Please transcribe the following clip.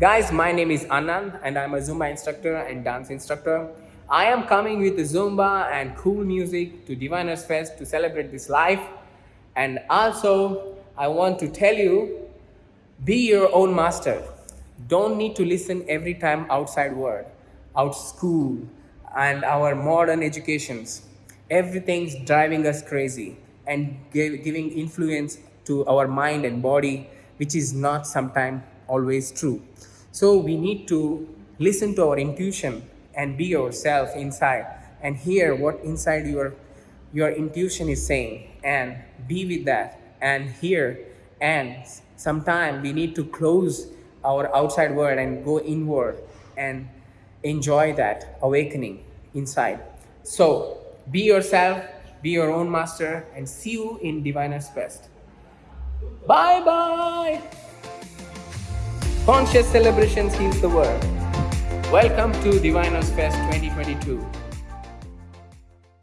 Guys, my name is Anand and I'm a Zumba instructor and dance instructor. I am coming with Zumba and cool music to Diviners Fest to celebrate this life. And also, I want to tell you, be your own master. Don't need to listen every time outside word, out school and our modern educations. Everything's driving us crazy and giving influence to our mind and body, which is not sometimes always true. So we need to listen to our intuition and be yourself inside and hear what inside your your intuition is saying and be with that and hear. And sometimes we need to close our outside world and go inward and enjoy that awakening inside. So be yourself be your own master and see you in diviners fest bye bye Conscious celebrations heals the world. Welcome to Diviners Fest 2022.